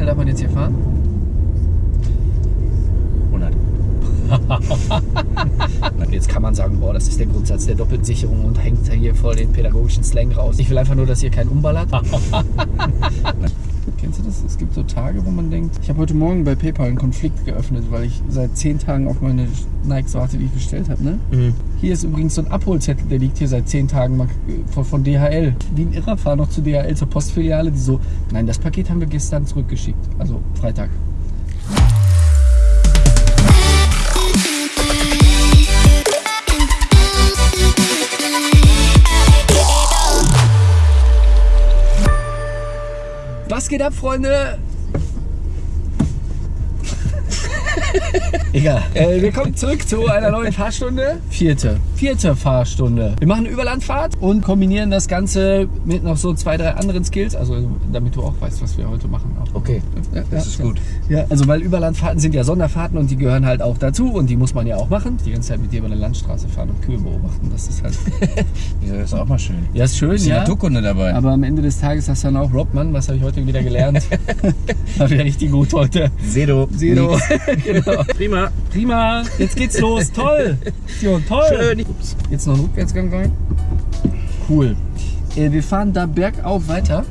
schnell darf man jetzt hier fahren? 100. Und jetzt kann man sagen, boah, das ist der Grundsatz der Doppelsicherung und hängt hier voll den pädagogischen Slang raus. Ich will einfach nur, dass ihr keinen umballert. Kennst du das? Es gibt so Tage, wo man denkt, ich habe heute Morgen bei PayPal einen Konflikt geöffnet, weil ich seit zehn Tagen auf meine Nikes warte, die ich bestellt habe. Ne? Mhm. Hier ist übrigens so ein Abholzettel, der liegt hier seit zehn Tagen von, von DHL. Wie ein Irrer fahr noch zu DHL zur Postfiliale, die so, nein, das Paket haben wir gestern zurückgeschickt. Also Freitag. Geht ab, Freunde? Egal. Äh, wir kommen zurück zu einer neuen Fahrstunde. Vierte. Vierte Fahrstunde. Wir machen eine Überlandfahrt und kombinieren das Ganze mit noch so zwei, drei anderen Skills. Also damit du auch weißt, was wir heute machen. Auch. Okay, Ja, das ja, ist gut. Ja, also weil Überlandfahrten sind ja Sonderfahrten und die gehören halt auch dazu und die muss man ja auch machen. Die ganze Zeit mit dir über eine Landstraße fahren und Kühe beobachten, das ist halt... Das ist auch mal schön. Ja, ist schön, Bisschen ja. Naturkunde dabei. Aber am Ende des Tages hast du dann auch Rob, Mann, was habe ich heute wieder gelernt? War wieder richtig gut heute. Sedo. Zero. genau. Prima. Prima, jetzt geht's los. Toll. Sion, toll. Schön. Ups. Jetzt noch ein Rückwärtsgang rein. Cool. Äh, wir fahren da bergauf weiter.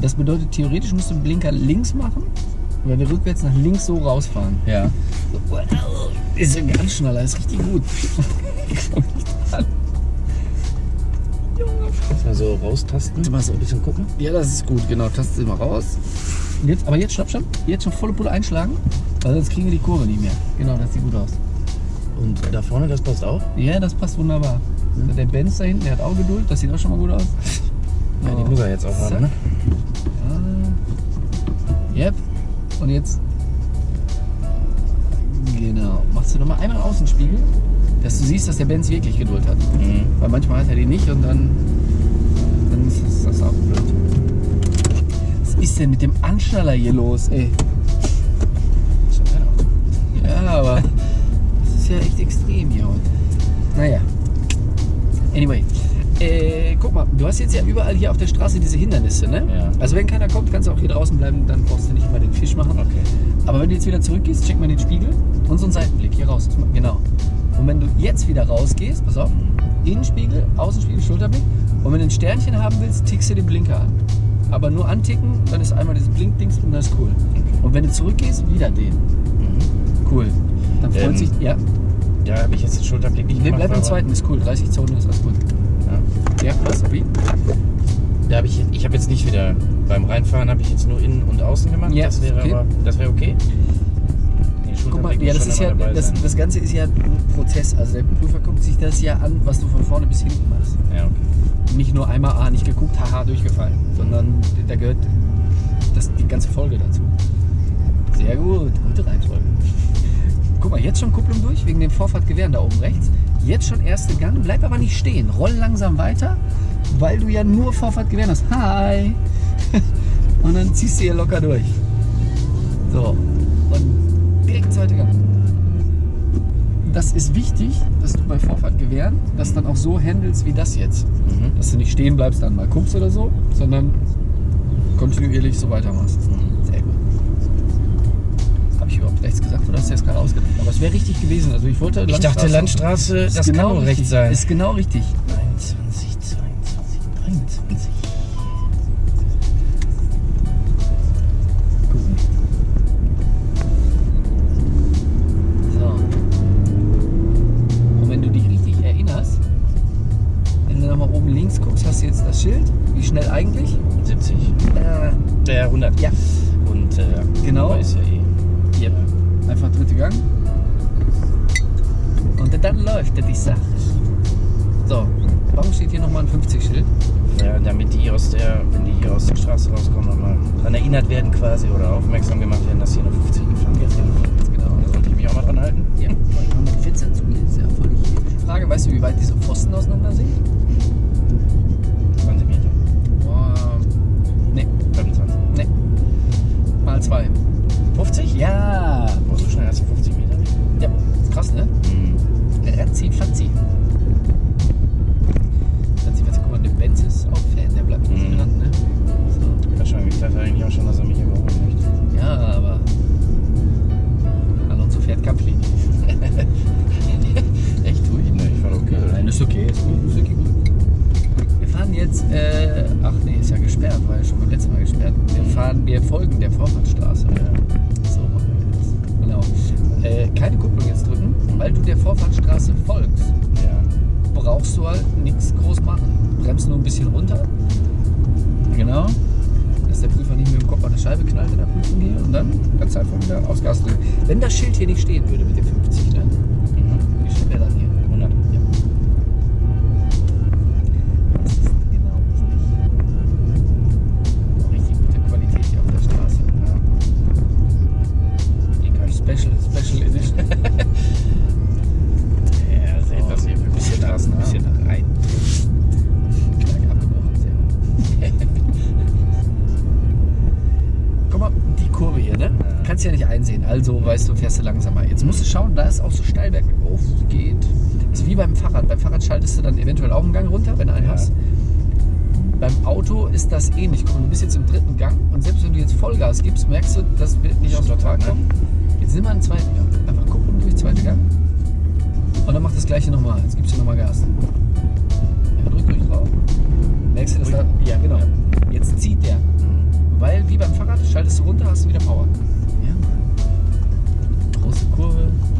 Das bedeutet, theoretisch musst du den Blinker links machen, weil wir rückwärts nach links so rausfahren. Ja. Ist ein ganz schneller, ist richtig gut. Dran. Kannst mal so raustasten. Mal so ein bisschen gucken. Ja, das ist gut, genau. Tasten Sie mal raus. Jetzt, aber jetzt, stopp, stopp. Jetzt schon volle Pulle einschlagen, weil sonst kriegen wir die Kurve nicht mehr. Genau, das sieht gut aus. Und da vorne, das passt auch? Ja, das passt wunderbar. Der Benz da hinten, der hat auch Geduld. Das sieht auch schon mal gut aus. Ja, die muss er jetzt auch haben, ne? Ja. Yep. Und jetzt. Genau. Machst du nochmal einmal Außenspiegel, dass du siehst, dass der Benz wirklich Geduld hat. Mhm. Weil manchmal hat er die nicht und dann, dann ist das auch blöd. Was ist denn mit dem Anschnaller hier los, ey? Ja, aber das ist ja echt extrem hier heute. Naja. Anyway. Äh, guck mal, du hast jetzt ja überall hier auf der Straße diese Hindernisse, ne? Ja. Also wenn keiner kommt, kannst du auch hier draußen bleiben, dann brauchst du nicht immer den Fisch machen. Okay. Aber wenn du jetzt wieder zurückgehst, check mal den Spiegel und so einen Seitenblick hier raus. Genau. Und wenn du jetzt wieder rausgehst, pass auf, Innenspiegel, Außenspiegel, Schulterblick. Und wenn du ein Sternchen haben willst, tickst du den Blinker an. Aber nur anticken, dann ist einmal dieses Blinkdings und dann ist cool. Und wenn du zurückgehst, wieder den. Mhm. Cool. Dann freut Ähm, sich, ja. Ja, habe ich jetzt den Schulterblick nicht Nee, gemacht. bleib beim aber- zweiten, ist cool. 30 Zonen ist alles gut. Ja. Ja, was? Wie? Da habe ich, ich habe jetzt nicht wieder beim Reinfahren habe ich jetzt nur innen und außen gemacht. Ja, das wäre okay. aber, das wäre okay. Nee, Guck mal, ja, das ist ja, das, das Ganze ist ja ein Prozess. Also der Prüfer guckt sich das ja an, was du von vorne bis hinten machst. Ja, okay. Nicht nur einmal, ah, nicht geguckt, haha, durchgefallen. Sondern da gehört das, die ganze Folge dazu. Sehr gut, gute Reihenfolge. Guck mal, jetzt schon Kupplung durch, wegen dem Vorfahrtgewehren da oben rechts. Jetzt schon erste Gang, bleib aber nicht stehen. Roll langsam weiter, weil du ja nur Vorfahrtgewehren hast. Hi! Und dann ziehst du hier locker durch. So, und direkt zweite Gang. Das ist wichtig, dass du bei Vorfahrtgewehren das dann auch so handelst wie das jetzt. Mhm. Dass du nicht stehen bleibst, dann mal guckst oder so, sondern kontinuierlich so weitermachst. Sehr gut. Habe ich überhaupt rechts gesagt oder hast du jetzt gerade ausgedacht? Aber es wäre richtig gewesen. Also ich wollte Ich dachte Landstraße, Ist das genau kann nur richtig. rechts sein. Ist genau richtig. 21, quasi oder aufmerksam gemacht werden, dass hier nur 50 gefahren wird. Genau. Da sollte ich mich auch mal dran halten. Ja, weil ich mit 14 zu mir ist ja voll die Frage, weißt du, wie weit diese Pfosten auseinander sind? 20 Meter. Boah, ne, 25. ne. Mal zwei. 50? Ja. Boah, so schnell hast du 50 Meter. Ja, ist krass, ne? Mhm. Ratzi, Fatzi. Ratzi, Fatzi, guck mal, der Benz ist auch Fan, der bleibt nicht Mhm. dran, ne? So. Wahrscheinlich dachte eigentlich auch schon, dass er mich Nein, ist okay, ist gut, ist okay gut. Wir fahren jetzt, äh, ach nee, ist ja gesperrt, war ja schon beim letzten Mal gesperrt. Wir fahren, wir folgen der Vorfahrtstraße. Ja. So machen wir das. Genau. Äh, keine Kupplung jetzt drücken, weil du der Vorfahrtstraße folgst. Ja. Brauchst du halt nichts groß machen. Bremst nur ein bisschen runter. Genau dass der Prüfer nicht mit dem Kopf an eine Scheibe knallt in der Prüfung hier und dann ganz einfach wieder aufs Gas drücken. Wenn das Schild hier nicht stehen würde mit dem 50, ne? Einsehen, also weißt du, fährst du langsamer. Jetzt musst du schauen, da ist auch so steil bergauf geht. Das ist wie beim Fahrrad. Beim Fahrrad schaltest du dann eventuell auch einen Gang runter, wenn du einen Ja. hast. Beim Auto ist das ähnlich. Guck mal, du bist jetzt im dritten Gang und selbst wenn du jetzt Vollgas gibst, merkst du, das wird nicht aus der Stottern, Fahrt kommen. Jetzt nimm mal einen zweiten Gang. Einfach gucken durch, zweiter Gang. Und dann mach das gleiche nochmal. Jetzt gibst du nochmal Gas. Ja, drück ruhig drauf. Merkst du, dass da. Ja, genau. Jetzt zieht der. Mhm. Weil, wie beim Fahrrad, schaltest du runter, hast du wieder Power. Ja. Große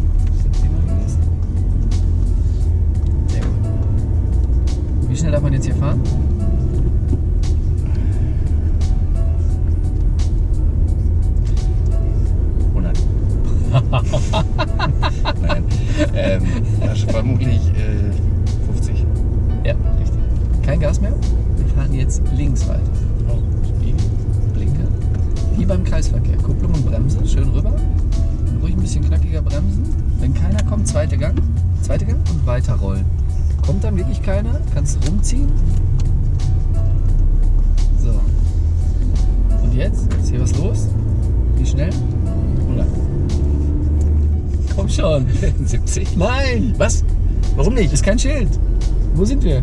schnell? 100. Komm schon. 70. Nein! Was? Warum nicht? Ist kein Schild. Wo sind wir?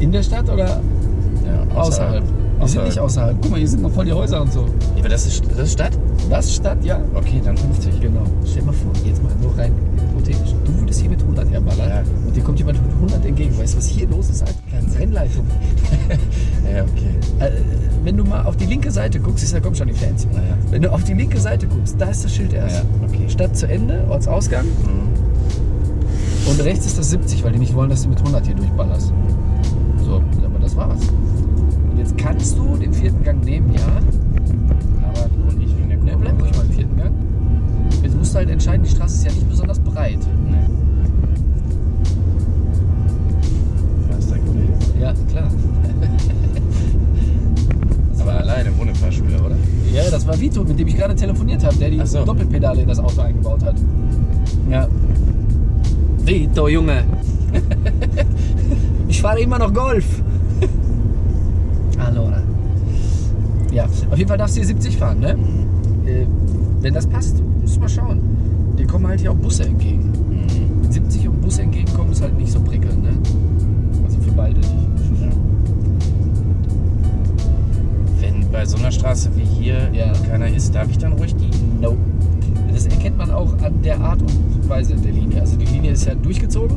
In der Stadt oder Ja, außerhalb? Wir sind nicht außerhalb. Guck mal, hier sind noch voll die Häuser und so. Ja, aber das ist, das ist Stadt? Das ist Stadt, ja. Okay, dann 50. Genau. Stell dir mal vor, jetzt mal nur rein hypothetisch. Du würdest hier mit 100 herballern Ja. und dir kommt jemand mit 100 entgegen. Weißt du, was hier los ist? Keine Rennleitung. Ja, okay. Äh, wenn du mal auf die linke Seite guckst, ist da kommt schon die Fans. Ja. Wenn du auf die linke Seite guckst, da ist das Schild erst. Ja, okay. Stadt zu Ende, Ortsausgang. Mhm. Und rechts ist das 70, weil die nicht wollen, dass du mit 100 hier durchballerst. So, aber das war's. Und jetzt kannst du den vierten Gang nehmen, ja. Aber und nicht wegen der Ne, bleib ruhig mal im vierten Gang. Jetzt musst du halt entscheiden, die Straße ist ja nicht besonders breit. Nee. Ja, klar. Aber alleine, ohne Fahrschule, oder? Ja, das war Vito, mit dem ich gerade telefoniert habe, der die so. Doppelpedale in das Auto eingebaut hat. Ja. Vito, Junge. ich fahre immer noch Golf. Allora. Ja, auf jeden Fall darfst du hier 70 fahren, ne? Äh, wenn das passt, musst du mal schauen. Dir kommen halt hier auch Busse entgegen. Mhm. Mit 70 und Busse entgegenkommen ist halt nicht so prickelnd, ne? Also für beide nicht. Ja. Bei so einer Straße wie hier Ja. keiner ist, darf ich dann ruhig die? No. Das erkennt man auch an der Art und Weise der Linie. Also die Linie ist ja durchgezogen,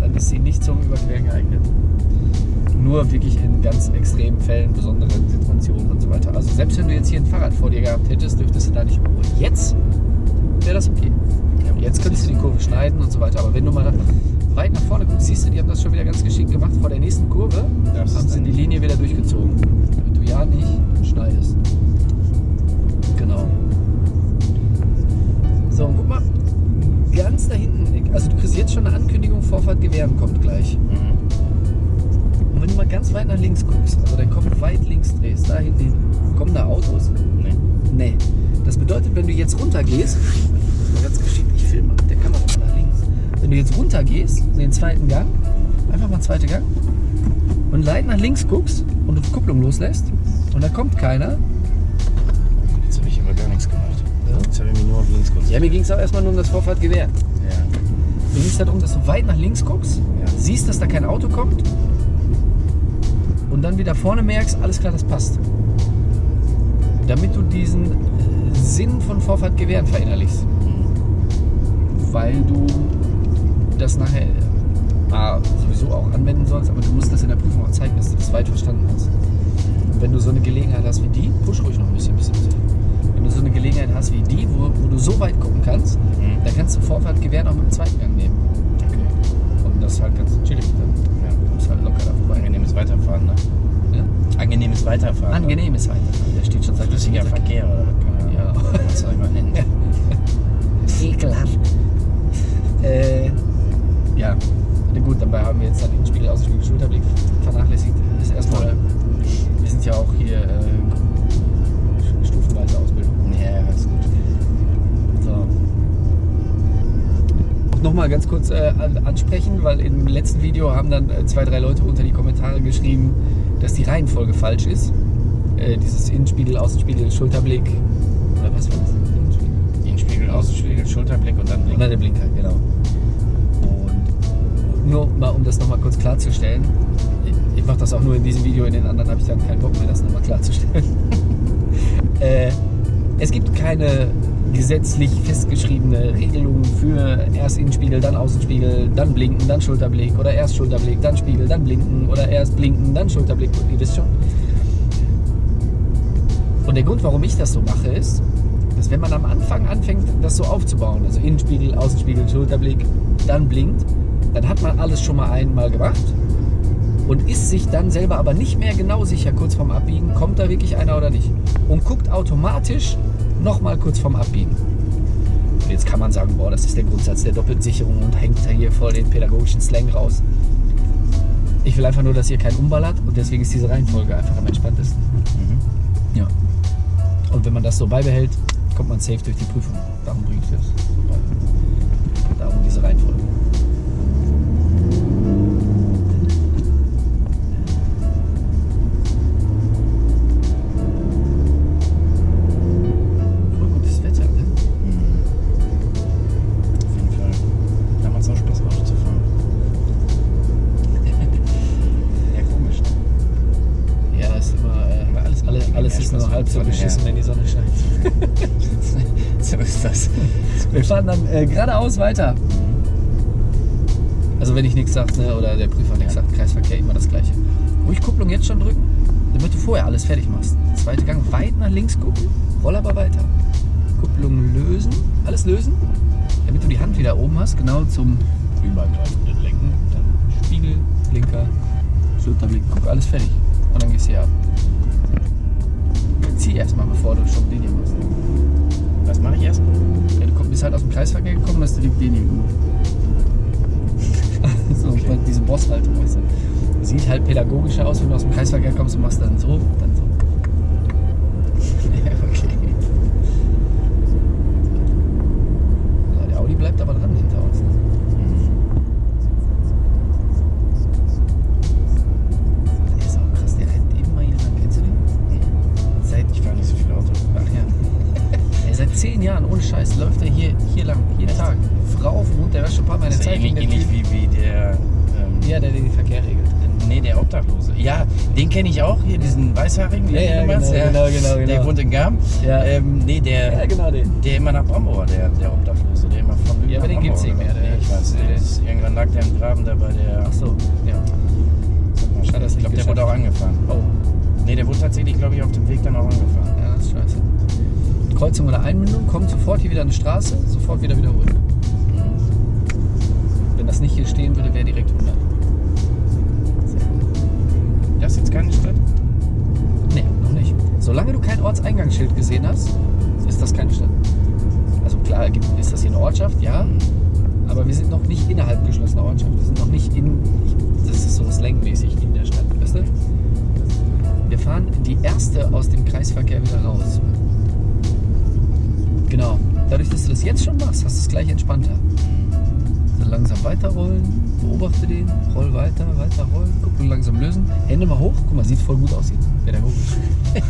dann ist sie nicht zum Überqueren geeignet. Nur wirklich in ganz extremen Fällen, besonderen Situationen und so weiter. Also selbst wenn du jetzt hier ein Fahrrad vor dir gehabt hättest, dürftest du da nicht überholen. Jetzt wäre das okay. Jetzt könntest du die Kurve schneiden und so weiter. Aber wenn du mal weit nach vorne guckst, siehst du, die haben das schon wieder ganz geschickt gemacht. Vor der nächsten Kurve haben sie die Linie wieder durchgezogen. Gewähren kommt gleich. Mhm. Und wenn du mal ganz weit nach links guckst, also deinen Kopf weit links drehst, da hinten hin, kommen da Autos? Nee. Nee. Das bedeutet, wenn du jetzt runtergehst, mal ganz geschickt, ich filme mit der Kamera mal nach links. Wenn du jetzt runtergehst, in den zweiten Gang, einfach mal zweiter Gang, und leicht nach links guckst und du die Kupplung loslässt, und da kommt keiner, Jetzt habe ich aber gar nichts gemacht. Ja. Jetzt habe ich mich nur auf links ja, konzentriert. mir ging es auch erstmal nur um das Vorfahrtgewehr. Du siehst halt um, dass du weit nach links guckst, ja. siehst, dass da kein Auto kommt und dann wieder vorne merkst, alles klar, das passt. Damit du diesen äh, Sinn von Vorfahrt gewähren verinnerlichst. Weil du das nachher äh, A, sowieso auch anwenden sollst, aber du musst das in der Prüfung auch zeigen, dass du das weit verstanden hast. Und wenn du so eine Gelegenheit hast wie die, push ruhig noch ein bisschen, bisschen, bisschen. Wenn du so eine Gelegenheit hast wie die, wo, wo du so weit gucken kannst, mhm. dann kannst du Vorfahrt gewähren auch mit dem zweiten Gang das ist halt ganz chillig dann. Ja. Du bist halt locker da vorbei. Angenehmes Weiterfahren, ne? Ja? Angenehmes Weiterfahren. Angenehmes Weiterfahren. Der steht schon seit Flüssiger Verkehr, oder was ansprechen, weil im letzten Video haben dann äh, zwei, drei Leute unter die Kommentare geschrieben, dass die Reihenfolge falsch ist. Äh, dieses Innenspiegel, Außenspiegel, Schulterblick. Oder was war das? Innenspiegel. Innenspiegel, Außenspiegel, Schulterblick und dann Blick. Und dann der Blinker, genau. Und nur mal, um das nochmal kurz klarzustellen. Ich, ich mache das auch nur in diesem Video, in den anderen habe ich dann keinen Bock mehr, das nochmal klarzustellen. äh, es gibt keine gesetzlich festgeschriebene Regelung für erst Innenspiegel, dann Außenspiegel, dann Blinken, dann Schulterblick oder erst Schulterblick, dann Spiegel, dann Blinken oder erst Blinken, dann Schulterblick. Ihr wisst schon. Und der Grund, warum ich das so mache, ist, dass wenn man am Anfang anfängt, das so aufzubauen, also Innenspiegel, Außenspiegel, Schulterblick, dann blinkt, dann hat man alles schon mal einmal gemacht und ist sich dann selber aber nicht mehr genau sicher, kurz vorm Abbiegen, kommt da wirklich einer oder nicht. Und guckt automatisch nochmal kurz vorm Abbiegen. Und jetzt kann man sagen, boah, das ist der Grundsatz der Doppelsicherung und hängt da hier voll den pädagogischen Slang raus. Ich will einfach nur, dass ihr keinen umballert und deswegen ist diese Reihenfolge einfach am entspanntesten. Mhm. Ja. Und wenn man das so beibehält, kommt man safe durch die Prüfung. Darum bringe ich das so bei. Darum diese Reihenfolge. Halb so beschissen, wenn die Sonne scheint. so ist das. Wir fahren dann äh, geradeaus weiter. Also wenn ich nichts sage, ne, oder der Prüfer nichts Ja. sagt, Kreisverkehr immer das gleiche. Ruhig Kupplung jetzt schon drücken, damit du vorher alles fertig machst. Zweite Gang weit nach links gucken, roll aber weiter. Kupplung lösen, alles lösen, damit du die Hand wieder oben hast, genau zum übergreifenden Lenken. Dann Spiegel, Blinker, Schulterblick, guck, alles fertig. Und dann gehst du hier ab. Zieh erstmal, bevor du schon Linie machst. Was mache ich erst? Ja, du bist halt aus dem Kreisverkehr gekommen, hast du die Linie gemacht. so, Okay. diese Bosshaltung, weißt du. Sieht halt pädagogischer aus, wenn du aus dem Kreisverkehr kommst und machst dann so, dann. So, ohne Scheiß, läuft er hier, hier lang, jeden? Tag. Frau auf dem Hund, der war schon ein paar Mal in der Zeit. ähnlich, ähnlich wie, wie der. Ähm, Ja, der, der den Verkehr regelt. Nee, der Obdachlose. Ja, den kenne ich auch, hier, diesen Weißhaarigen, Ja, den ja, du meinst. genau, genau, genau, Der genau. wohnt in Garm. Ja. Ähm, nee, der, Ja, genau den. der immer nach Brambauer, der, der Obdachlose, der immer von Lübeck Ja, aber den gibt's Brambauer nicht mehr, der Nee, ich weiß, der ist, irgendwann lag der im Graben da bei der. Ach so, ja. ich glaube, der wurde auch angefahren. Oh, Nee, der wurde tatsächlich, glaube ich, auf dem Weg dann auch angefahren. ja, das ist scheiße. Kreuzung oder Einmündung, kommt sofort hier wieder eine Straße, sofort wieder wiederholen. Wenn das nicht hier stehen würde, wäre direkt 100. Das ist jetzt keine Stadt? Nee, noch nicht. Solange du kein Ortseingangsschild gesehen hast, ist das keine Stadt. Also klar ist das hier eine Ortschaft, ja, aber wir sind noch nicht innerhalb geschlossener Ortschaft. Wir sind noch nicht in, das ist so slangmäßig in der Stadt, weißt du? Wir fahren die erste aus dem Kreisverkehr wieder raus. Genau. Dadurch, dass du das jetzt schon machst, hast du es gleich entspannter. Dann langsam weiterrollen, beobachte den, roll weiter, weiter rollen, Kupplung langsam lösen, Hände mal hoch, guck mal, sieht voll gut aus jetzt, pädagogisch.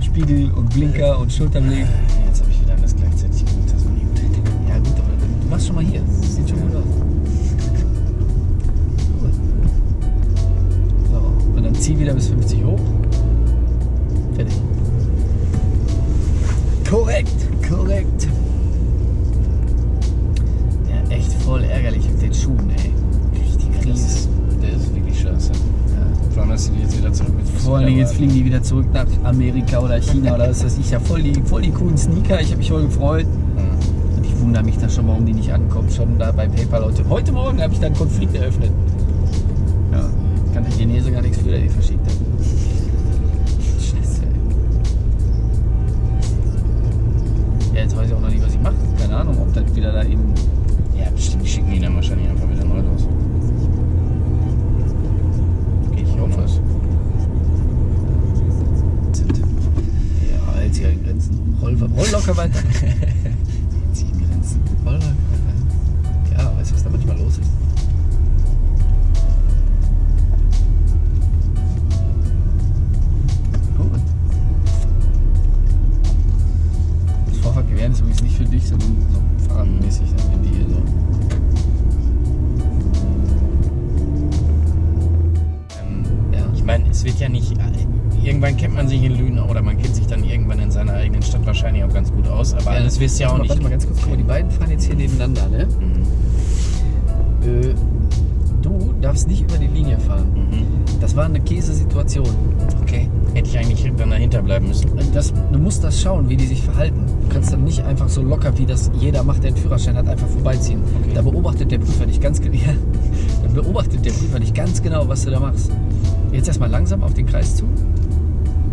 Spiegel und Blinker und Schulterblick. Jetzt habe ich wieder alles gleichzeitig gemacht, das war nie gut. Ja gut, aber du machst schon mal hier, das sieht schon gut aus. Gut. So, und dann zieh wieder bis 50 hoch. Fertig. Korrekt, korrekt. Ja, echt voll ärgerlich mit den Schuhen, ey. Richtig Krise. der ist wirklich scheiße. Ja. Vor allem, dass die jetzt wieder zurück mit Vor allen Dingen jetzt fliegen die wieder zurück nach Amerika oder China oder was weiß ich. Ja, voll die, voll die coolen Sneaker. Ich habe mich voll gefreut. Mhm. wundere mich da schon, warum die nicht ankommt. Schon da bei PayPal heute. Heute Morgen habe ich da einen Konflikt eröffnet. Ja, kann der Chinese gar nichts für, der die verschickt hat. Weiß ich auch noch nicht, was ich mache. Keine Ahnung, ob das wieder da eben. Ja, bestimmt, die schicken ihn dann wahrscheinlich einfach wieder neu los. Gehe ich hoffe es. Sind. Ja, hält sich ja in Grenzen. Roll, roll locker weiter. Zieh mir Grenzen. roll locker weiter. Ja, weißt du, was da manchmal los ist? Wird ja nicht. Irgendwann kennt man sich in Lünen oder man kennt sich dann irgendwann in seiner eigenen Stadt wahrscheinlich auch ganz gut aus, aber alles wisst ihr warte auch mal, nicht. Warte mal ganz kurz, guck mal, die beiden fahren jetzt hier nebeneinander, ne? Mhm. Äh, du darfst nicht über die Linie fahren. Mhm. Das war eine Käsesituation. Okay. Hätte ich eigentlich dann dahinter bleiben müssen. Das, du musst das schauen, wie die sich verhalten. Du kannst dann nicht einfach so locker, wie das jeder macht, der einen Führerschein hat, einfach vorbeiziehen. Okay. Da beobachtet der Prüfer dich ganz genau. Ja, da beobachtet der Prüfer dich ganz genau, was du da machst. Jetzt erstmal langsam auf den Kreis zu.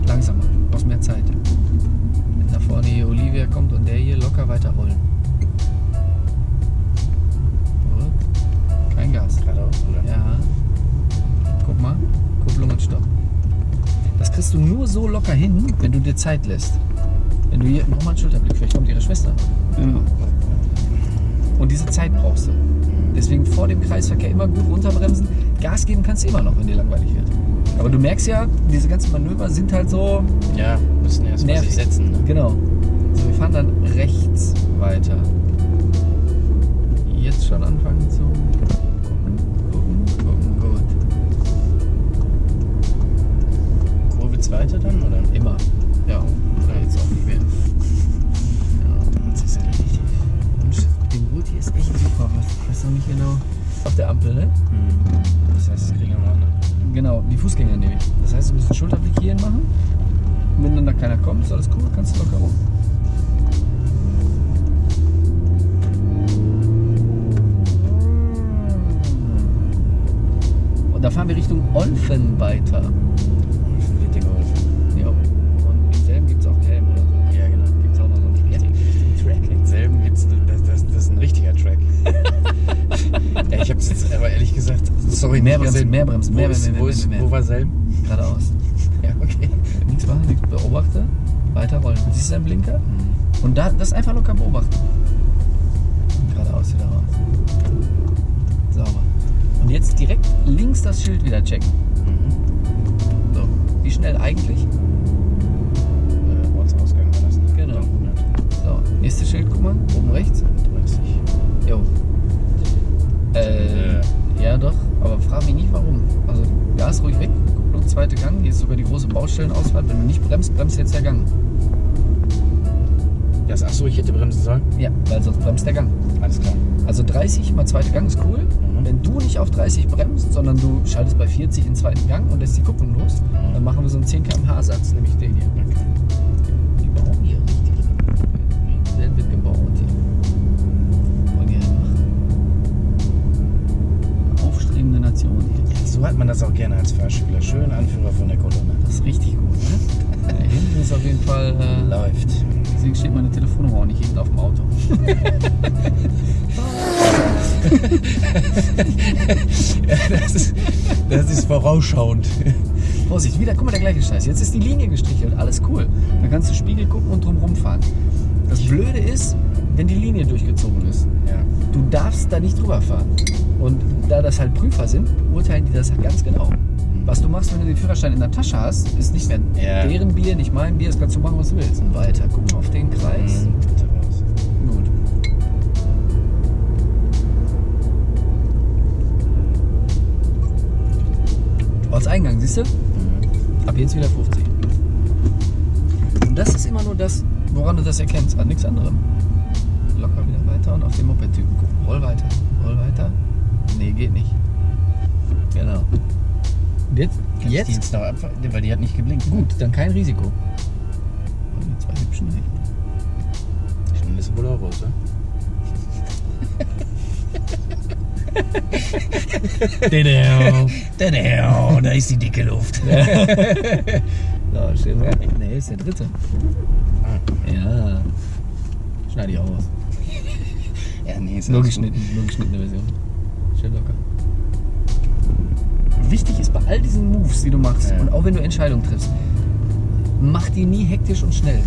Langsamer, du brauchst mehr Zeit. Wenn da vorne hier Olivia kommt und der hier locker weiterrollen. Kein Gas. Geradeaus, oder? Ja. Guck mal. Kupplung und Stopp. Das kriegst du nur so locker hin, wenn du dir Zeit lässt. Wenn du hier, mach mal einen Schulterblick, vielleicht kommt ihre Schwester. Ja. Und diese Zeit brauchst du. Deswegen vor dem Kreisverkehr immer gut runterbremsen. Gas geben kannst du immer noch, wenn dir langweilig wird. Aber du merkst ja, diese ganzen Manöver sind halt so Ja, müssen erst nervig. sich setzen. Ne? Genau. So, wir fahren dann rechts weiter. Jetzt schon anfangen zu Zweite dann, oder? Immer. Ja, oder jetzt auch nicht mehr. Ja. Das ist erledigt. Und den Gurt hier ist echt super. Ich weiß noch nicht genau. Auf der Ampel, ne? Mhm. Das heißt, es kriegen wir noch andere. Genau, die Fußgänger nehme ich. Das heißt, du musst einen Schulterblick hierhin machen. Und wenn dann da keiner kommt, ist alles cool, kannst du locker rum. Und da fahren wir Richtung Olfen weiter. Mehr bremsen, mehr bremsen, Wo, mehr, ist, mehr, mehr, wo war Selben? Geradeaus. Ja, okay. Nichts machen, nichts beobachte. Weiter rollen. Siehst du deinen Blinker? Und da, das einfach locker beobachten. Geradeaus wieder raus. Sauber. Und jetzt direkt links das Schild wieder checken. Mhm. So. Wie schnell eigentlich? Äh, Ortsausgang war das. ne? Genau. 100. So. Nächstes Schild, guck mal. Oben rechts. 30. Jo. Äh, ja doch. Aber frag mich nicht warum. Also Gas ruhig weg. Kupplung zweite Gang. Hier ist sogar die große Baustellenausfahrt. Wenn du nicht bremst, bremst jetzt der Gang. Das, achso, ich hätte bremsen sollen? Ja, weil sonst bremst der Gang. Alles klar. Also 30 mal zweite Gang ist cool. Mhm. Wenn du nicht auf 30 bremst, sondern du schaltest bei 40 in zweiten Gang und lässt die Kupplung los, Mhm. dann machen wir so einen 10 km/h Satz, nämlich den hier. Man das auch gerne als Fahrschüler. Schön Anführer von der Kolonne. Das ist richtig gut, ne? Da hinten ist auf jeden Fall. Äh, Läuft. deswegen steht meine Telefonnummer auch nicht hinten auf dem Auto. das, ist, das ist vorausschauend. Vorsicht, wieder, guck mal, der gleiche Scheiß. Jetzt ist die Linie gestrichelt, alles cool. Dann kannst du Spiegel gucken und drumherum fahren. Das Blöde ist, wenn die Linie durchgezogen ist. Ja. Du darfst da nicht drüber fahren. Und da das halt Prüfer sind, urteilen die das halt ganz genau. Was du machst, wenn du den Führerschein in der Tasche hast, ist nicht mehr Ja. deren Bier, nicht mein Bier, das kannst du machen, was du willst. Und weiter, guck mal auf den Kreis. Mhm. Gut. Ortseingang, siehst du? Mhm. Ab jetzt wieder 50. Und das ist immer nur das, woran du das erkennst, an nichts anderem. Locker wieder weiter und auf den Moped-Typen gucken. Roll weiter, roll weiter. Nee, geht nicht. Genau. Und jetzt? Kann ich die Jetzt? jetzt noch abfahren? Weil die hat nicht geblinkt. Gut, dann kein Risiko. Und die zwei hübschen nicht. Schnell ist wohl auch raus, oder? Da ist die dicke Luft. so, wir. Nee, ist der dritte. Ja. Schneide ich auch aus. Ja, nee, ist Nur geschnitten, nur geschnittene Version. Schön locker. Wichtig ist bei all diesen Moves, die du machst, Ja. und auch wenn du Entscheidungen triffst, mach die nie hektisch und schnell.